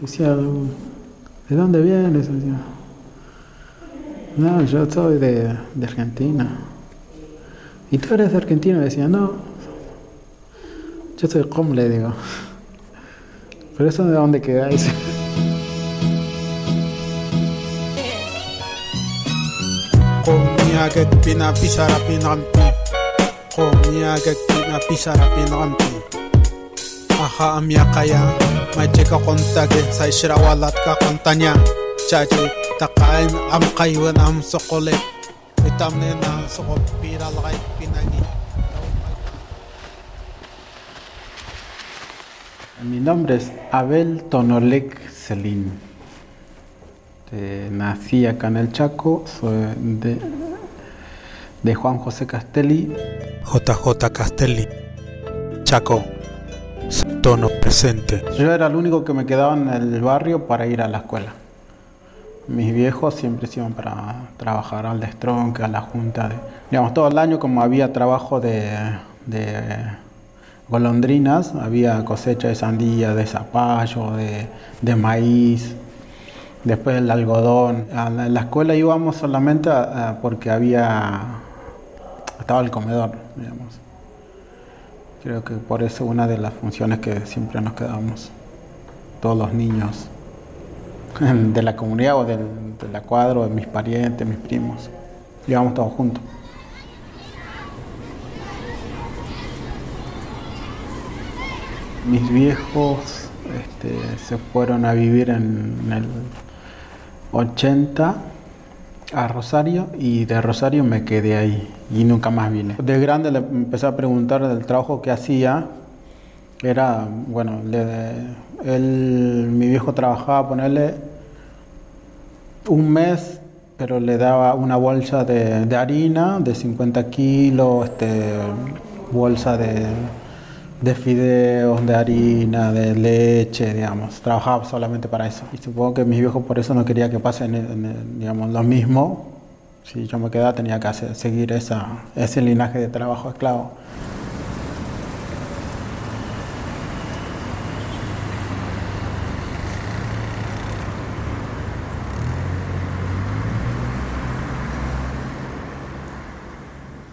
Decía, ¿de dónde vienes? Decía, no, yo soy de, de Argentina. ¿Y tú eres de Argentina? Decía, no, yo soy com, le digo. Pero eso de dónde quedáis. Comiagek pina pisara pinampi. Comiagek pina pisara pinampi. Aha amia kaya. ما جيكا قنتاك سايشرا والاتكا قنتانيا جاجي تقاين أم قيوان أم سقولي بتامنينا سقوب بيرا لغاي بناجي Mi nombre es Abel Tonolek Celín. Eh, nací acá en el Chaco, soy de, de Juan José Castelli. JJ Castelli Chaco Tono presente Yo era el único que me quedaba en el barrio para ir a la escuela. Mis viejos siempre se iban para trabajar al destronque, a la junta. De, digamos, todo el año como había trabajo de, golondrinas, había cosecha de sandía, de zapallo, de, maíz, después el algodón. A la, la escuela íbamos solamente porque había, estaba el comedor, digamos. Creo que por eso una de las funciones que siempre nos quedábamos, todos los niños de la comunidad o del, de la cuadra, de mis parientes, mis primos, íbamos todos juntos. Mis viejos este, se fueron a vivir en el 80 a Rosario y de Rosario me quedé ahí y nunca más vine. De grande le empecé a preguntar del trabajo que hacía. Era, bueno, él, mi viejo trabajaba, ponerle un mes, pero le daba una bolsa de, de harina de 50 kilos, este, bolsa de, de fideos, de harina, de leche, digamos. Trabajaba solamente para eso. Y supongo que mis viejos por eso no quería que pase en el- en el, digamos, lo mismo. Si yo me quedaba tenía que seguir esa, ese linaje de trabajo esclavo.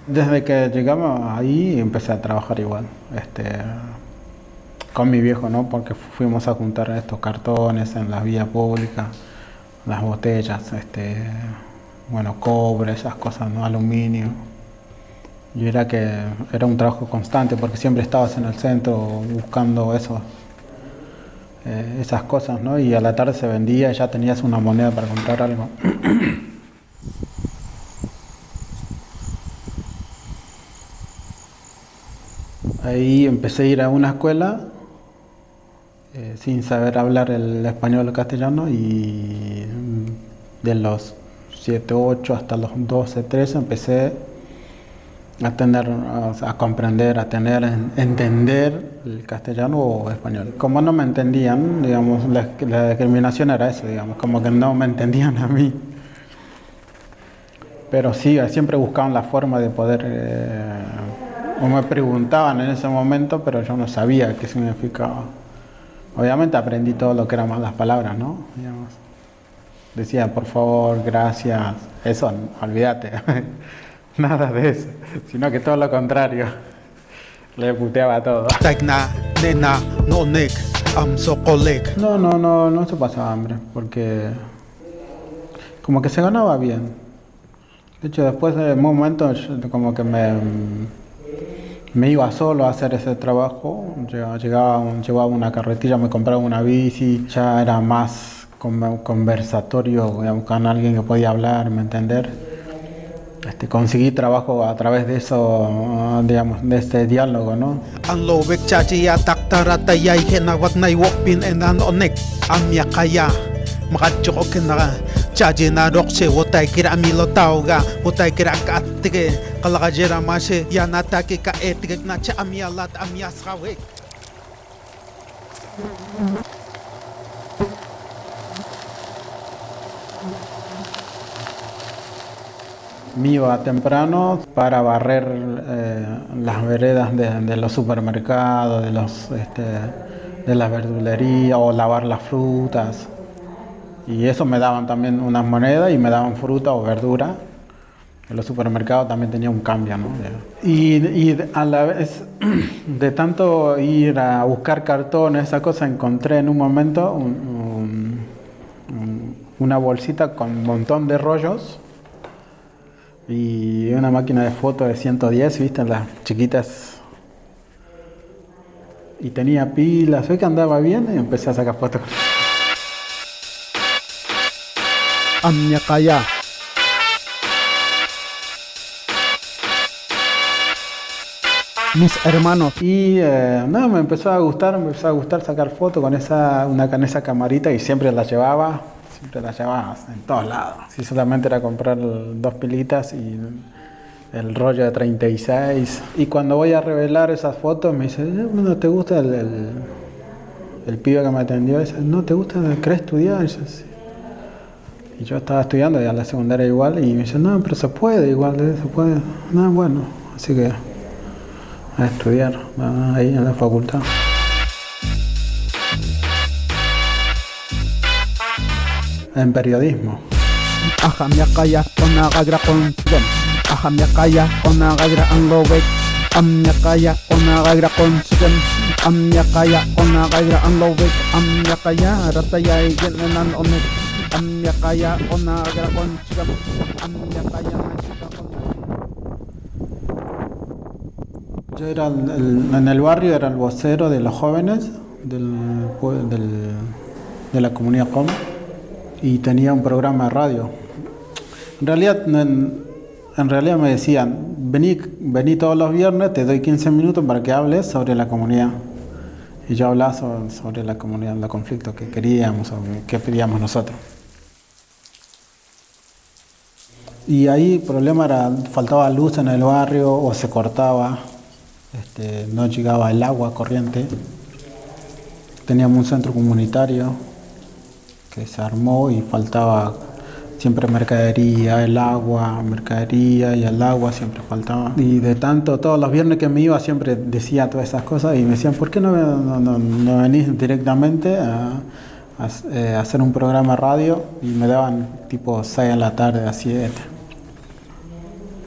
Desde que llegamos ahí empecé a trabajar igual, este, con mi viejo, ¿no? Porque fuimos a juntar estos cartones en la vía pública, las botellas, este, bueno, cobre, esas cosas, ¿no? Aluminio. Y era que era un trabajo constante porque siempre estabas en el centro buscando eso, eh, esas cosas, ¿no? Y a la tarde se vendía y ya tenías una moneda para comprar algo. Ahí empecé a ir a una escuela eh, sin saber hablar el español o el castellano y de los 7, 8 hasta los 12, 13 empecé a tener, a, comprender, a tener, en- entender el castellano o español. Como no me entendían, digamos, la, la discriminación era eso, digamos, como que no me entendían a mí. Pero sí, siempre buscaban la forma de poder, eh, o me preguntaban en ese momento, pero yo no sabía qué significaba. Obviamente aprendí todo lo que eran más las palabras, ¿no? Digamos. Decía, por favor, gracias, eso, olvídate, nada de eso, sino que todo lo contrario, le puteaba todo. No, no, no, no se pasaba hambre, porque como que se ganaba bien. De hecho, después de un momento, yo como que me, me iba solo a hacer ese trabajo. Llegaba, llevaba una carretilla, me compraba una bici, ya era más con- conversatorio, con alguien que podía hablar, me entender. Este, conseguí trabajo a través de eso, digamos, de este diálogo, ¿no? Chaji na rokse wotay kira amilo tauga wotay kira ka atige kalaka jera mase ya natake ka etige na cha amialat amias kawek Me iba temprano para barrer eh, las veredas de, de los supermercados, de los, este, de la verdulería o lavar las frutas. Y eso me daban también unas monedas y me daban fruta o verdura. En los supermercados también tenía un cambio, ¿no? Y, y a la vez, de tanto ir a buscar cartones, esa cosa, encontré en un momento un- un- una bolsita con un montón de rollos y una máquina de foto de 110, ¿viste? Las chiquitas. Y tenía pilas, ve que andaba bien y empecé a sacar fotos. Amnya kaya. Mis hermanos. Y eh, nada, me empezó a gustar, me empezó a gustar sacar fotos con esa, una, con esa camarita y siempre la llevaba, siempre la llevaba en todos lados. Si solamente era comprar dos pilitas y el rollo de 36. Y cuando voy a revelar esas fotos me dice, "Eh, ¿no te gusta el, el, el pibe que me atendió? Dice, ¿no te gusta? ¿Querés estudiar? Y yo, "Sí". Y yo estaba estudiando ya la secundaria igual y me dice, no, pero se puede igual, eh, se puede. No, bueno, así que a estudiar ah, ahí en la facultad. En periodismo. Yo era en el barrio era el vocero de los jóvenes de la comunidad COM y tenía un programa de radio. En realidad, en, realidad me decían, vení, vení todos los viernes, te doy 15 minutos para que hables sobre la comunidad. Y yo hablaba sobre, sobre la comunidad, los conflictos que queríamos o que pedíamos nosotros. Y ahí el problema era, faltaba luz en el barrio o se cortaba, este, no llegaba el agua corriente. Teníamos un centro comunitario que se armó y faltaba siempre mercadería, el agua, mercadería y el agua siempre faltaba. Y de tanto, todos los viernes que me iba siempre decía todas esas cosas y me decían, ¿por qué no, no, no- no venís directamente a, eh, hacer un programa radio? Y me daban tipo 6 de la tarde a 7.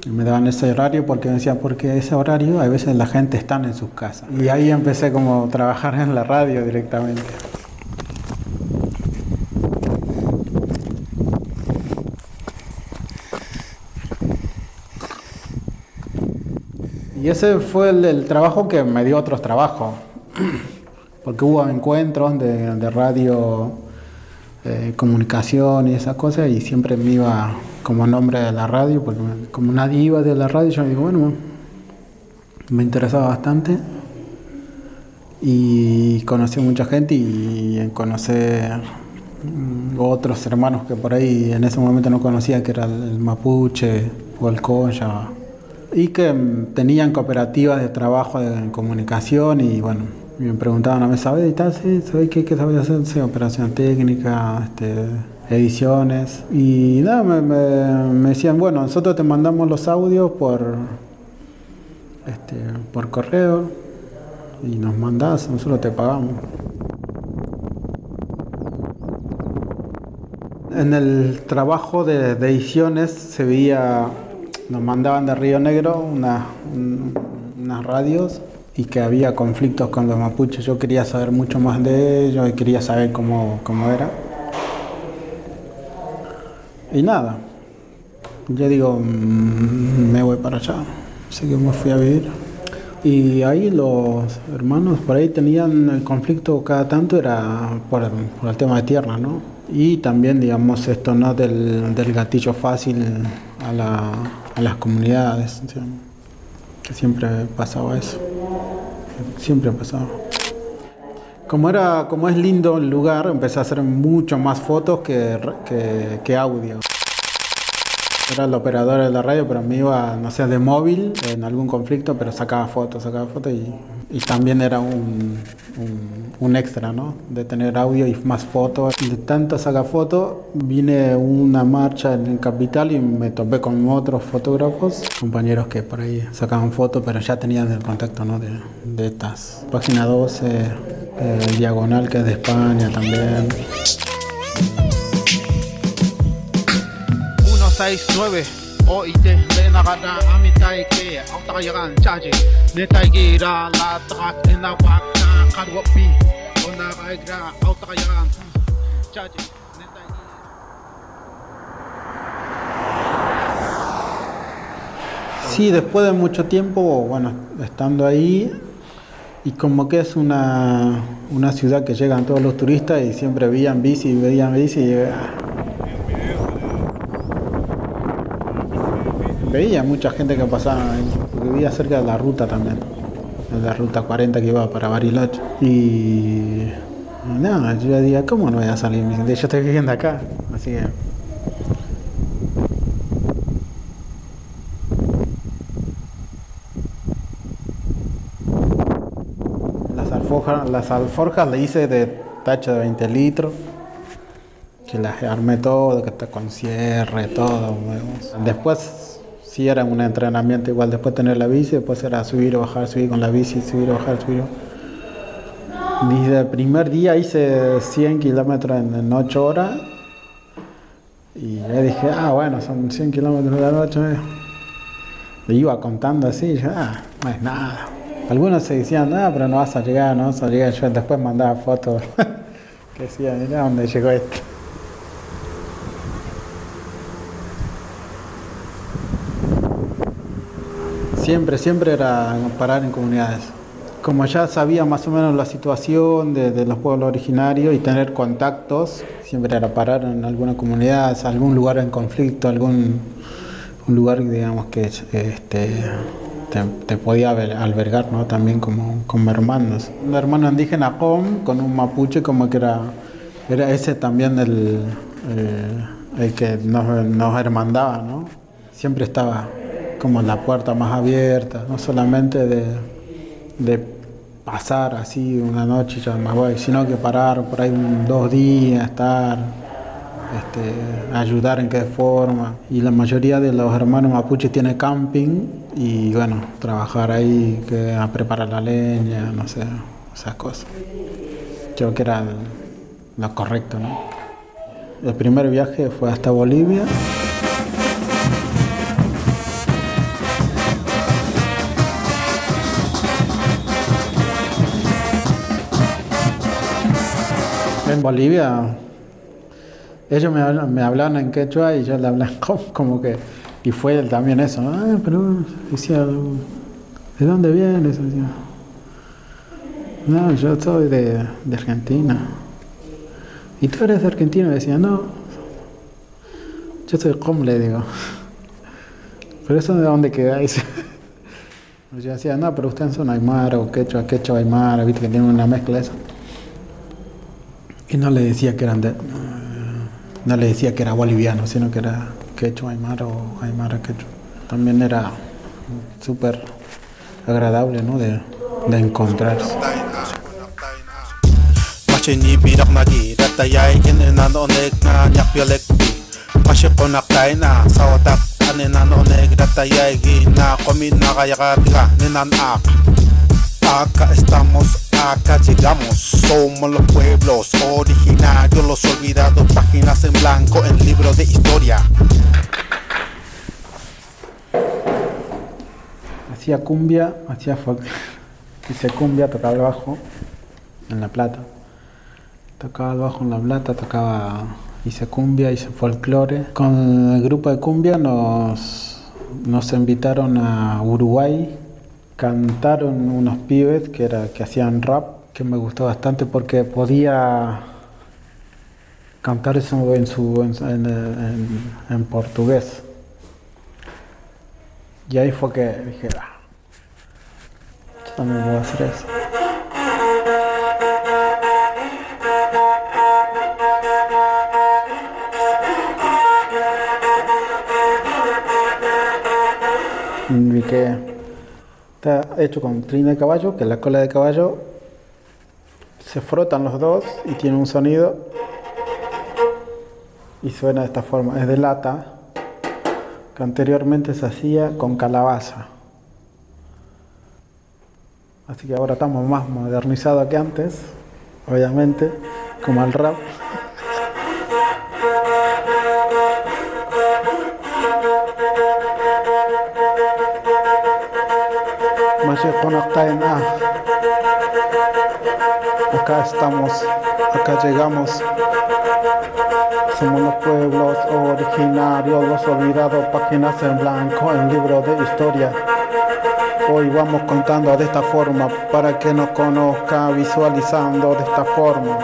Me daban ese horario porque me decían, porque ese horario a veces la gente está en sus casas. Y ahí empecé como a trabajar en la radio directamente. Y ese fue el, trabajo que me dio otros trabajos, porque hubo encuentros de, de radio, eh, comunicación y esas cosas, y siempre me iba como nombre de la radio, porque como nadie iba de la radio, yo digo, bueno, me interesaba bastante. Y conocí mucha gente y conocer mm, otros hermanos que por ahí en ese momento no conocía, que era el, mapuche o el concha, y que mm, tenían cooperativas de trabajo en comunicación y bueno, me preguntaban a mí, ¿sabes editar? Sí, ¿sabes qué, qué sabes hacer? Operación técnica, este, ediciones. Y nada, me, me- me decían, bueno, nosotros te mandamos los audios por, este, por correo y nos mandás, nosotros te pagamos. En el trabajo de, ediciones se veía, nos mandaban de Río Negro una- un- unas radios y que había conflictos con los mapuches. Yo quería saber mucho más de ellos y quería saber cómo, cómo era. Y nada, yo digo, "Mm, me voy para allá. Así que me fui a vivir. Y ahí los hermanos por ahí tenían el conflicto cada tanto, era por, el- tema de tierra, ¿no? Y también, digamos, esto, ¿no? Del, del gatillo fácil a, la- a las comunidades, que siempre pasaba eso. Siempre pasaba. Como, era, como es lindo el lugar, empecé a hacer mucho más fotos que, que, que audio. Era el operador de la radio, pero me iba, no sé, de móvil en algún conflicto, pero sacaba fotos, sacaba fotos y, y también era un, un, un extra, ¿no? De tener audio y más fotos. De tanto sacar fotos, vine una marcha en Capital y me topé con otros fotógrafos, compañeros que por ahí sacaban fotos, pero ya tenían el contacto, ¿no? De, de estas. Página 12, eh, Diagonal que es de España también. 169 OIT Renagada Amitai Ke Autarayagan Chaji Netaigira La Trak Enawak Kadwapi Onaraigra Autarayagan Chaji Sí, después de mucho tiempo, bueno, estando ahí, y como que es una, una ciudad que llegan todos los turistas y siempre veían bici, veían bici y veía mucha gente que pasaba porque vivía cerca de la ruta también, de la ruta 40 que iba para Bariloche. Y nada, yo decía, ¿cómo no voy a salir? Yo estoy viviendo acá, así que Las alforjas, le hice de tacho de 20 litros, que las armé todo, que está con cierre, todo. Después sí era un entrenamiento igual, después tener la bici, después era subir o bajar, subir con la bici, subir o bajar, subir. Desde el primer día hice 100 kilómetros en, en 8 horas y yo dije, ah, bueno, son 100 kilómetros de noche. Le iba contando así, yo, ah, no es nada. Algunos se decían, ah, pero no vas a llegar, no vas a llegar. Yo después mandaba fotos que decían, mira dónde llegó esto. Siempre, siempre era parar en comunidades. Como ya sabía más o menos la situación de, de los pueblos originarios y tener contactos, siempre era parar en alguna comunidad, algún lugar en conflicto, algún un lugar digamos que este, te, te podía alber- albergar ¿no? también como, como hermanos. Un hermano indígena com, con un mapuche como que era, era ese también el, el, el que nos, nos hermandaba, ¿no? Siempre estaba como la puerta más abierta, no solamente de, de pasar así una noche y ya sino que parar por ahí dos días, estar, este, ayudar en qué forma. Y la mayoría de los hermanos mapuches tiene camping y bueno, trabajar ahí, que preparar la leña, no sé, esas cosas. Creo que era lo correcto, ¿no? El primer viaje fue hasta Bolivia. En Bolivia, ellos me, hablan- me hablaban en quechua y yo le hablaba como, que. Y fue también eso. Ah, pero decía, ¿de dónde vienes? No, yo soy de, de Argentina. ¿Y tú eres de Argentina? Decía, no, yo soy com, le digo. ¿Pero eso de dónde quedáis? Yo decía, no, pero ustedes son aymara o quechua, quechua, aymara, viste que tienen una mezcla de eso. Y no le decía que eran de, no le decía que era boliviano, sino que era quechua, aymara o aymara quechua. También era súper agradable, ¿no? De, de encontrarse. Acá estamos, acá llegamos Somos los pueblos originarios Los olvidados, páginas en blanco En libro de historia Hacía cumbia, hacía folk. Hice cumbia, tocaba el bajo en La Plata. Tocaba el bajo en La Plata, tocaba, hice cumbia, hice folclore. Con el grupo de cumbia nos, nos invitaron a Uruguay. Cantaron unos pibes que, era, que hacían rap, que me gustó bastante porque podía cantar eso en, su, en, portugués. Y ahí fue que dije, ah, yo también a hacer eso. Vi que está hecho con trin de caballo, que la cola de caballo se frotan los dos y tiene un sonido y suena de esta forma. Es de lata, que anteriormente se hacía con calabaza. Así que ahora estamos más modernizados que antes obviamente, como al rap. Acá estamos, acá llegamos. Somos los pueblos originarios, los olvidados, páginas en blanco en libro de historia. Hoy vamos contando de esta forma para que nos conozca visualizando de esta forma.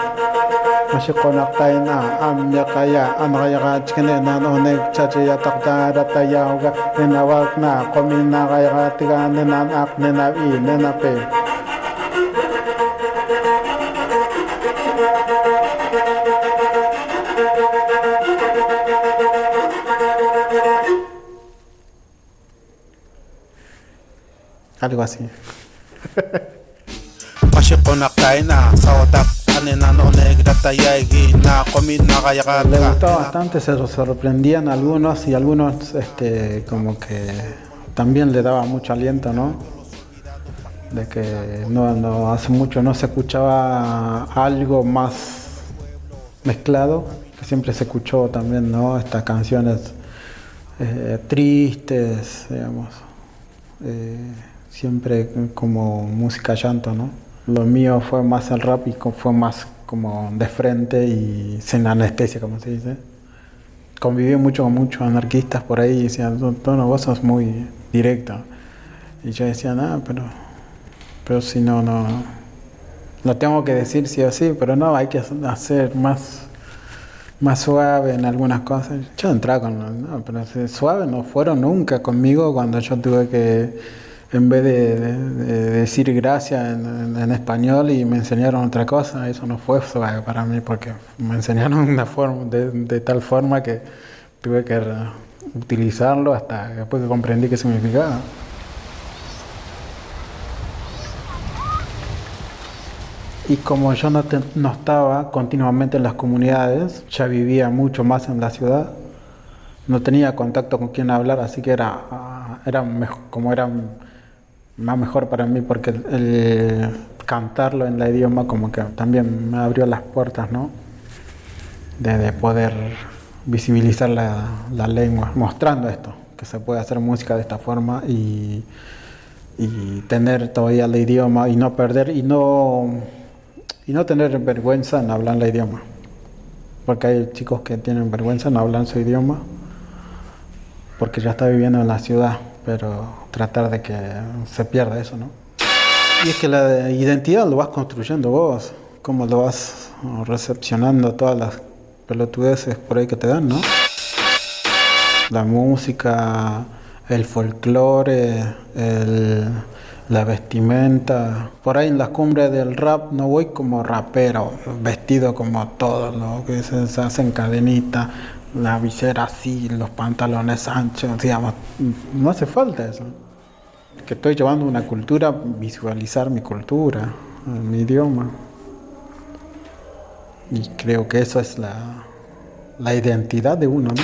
mashiqunaqtayna amllaqaya amqayaqachkani nanunaychachi yataqcharatayawqa ninawaqna qominaqayqatiqa ninan aq ninav'i ninapi algo así. Mashiqunaqtayna sawtaq Le gustaba bastante, se sorprendían algunos y algunos este, como que también le daba mucho aliento, ¿no? De que no, no, hace mucho no se escuchaba algo más mezclado, que siempre se escuchó también, ¿no? Estas canciones eh, tristes, digamos, eh, siempre como música llanto, ¿no? Lo mío fue más el rap y fue más como de frente y sin anestesia, como se dice. Conviví mucho con muchos anarquistas por ahí y decían, "No, vos sos muy directo. Y yo decía, no, pero, pero si no, no, lo tengo que decir sí o sí, pero no, hay que hacer más, más suave en algunas cosas. Yo entraba con, no, pero suave no fueron nunca conmigo cuando yo tuve que, en vez de, de- de decir gracias en, español y me enseñaron otra cosa, eso no fue para mí porque me enseñaron una forma, de, tal forma que tuve que utilizarlo hasta después que comprendí qué significaba. Y como yo no, te- no estaba continuamente en las comunidades, ya vivía mucho más en la ciudad, no tenía contacto con quien hablar, así que era, ah, era como era más mejor para mí porque el, cantarlo en la idioma como que también me abrió las puertas, ¿no? De, de poder visibilizar la, la lengua, mostrando esto, que se puede hacer música de esta forma y, y tener todavía el idioma y no perder y no, y no tener vergüenza en hablar el idioma. Porque hay chicos que tienen vergüenza en hablar su idioma porque ya está viviendo en la ciudad, pero tratar de que se pierda eso, ¿no? Y es que la identidad lo vas construyendo vos, cómo lo vas recepcionando todas las pelotudeces por ahí que te dan, ¿no? La música, el folclore, el- la vestimenta. Por ahí en las cumbres del rap no voy como rapero, vestido como todos, ¿no? Que se, se hacen cadenitas, la visera así, los pantalones anchos, digamos. No hace falta eso. Que estoy llevando una cultura, visualizar mi cultura, mi idioma. Y creo que eso es la, la identidad de uno, ¿no?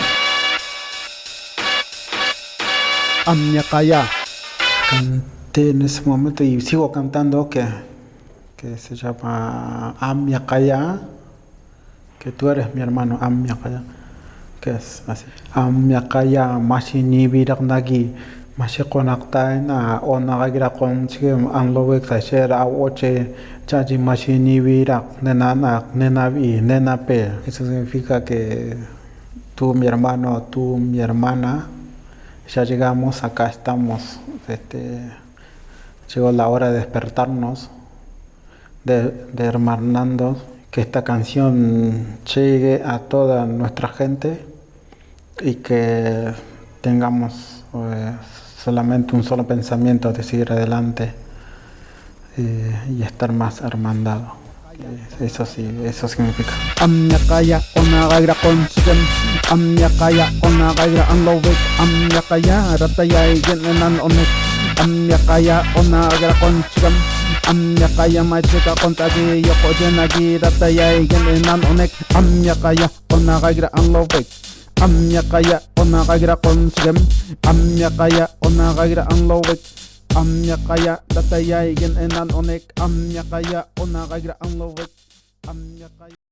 amya kaya Canté en ese momento y sigo cantando que, que se llama Amya Kaya, que tú eres mi hermano, Amya Kaya, que es así. Mashi Nibirak Nagi, Mashi Konaktain, Onagagira Konchim, Anlovek Sasher, Aoche, Chachi Mashi Nibirak, Nenanak, Nenavi, Nenape. Eso significa que tú, mi hermano, tú, mi hermana, ya llegamos, acá estamos. Este, llegó la hora de despertarnos, de, de que esta canción llegue a toda nuestra gente y que tengamos eh, solamente un solo pensamiento de seguir adelante eh, y estar más hermandado. Eh, Eso sí, eso significa. Onagaira konsigam amya kaya onagaira anlovek amya kaya rataya genenan onek. Amya kaya onagaira anlovek amya kaya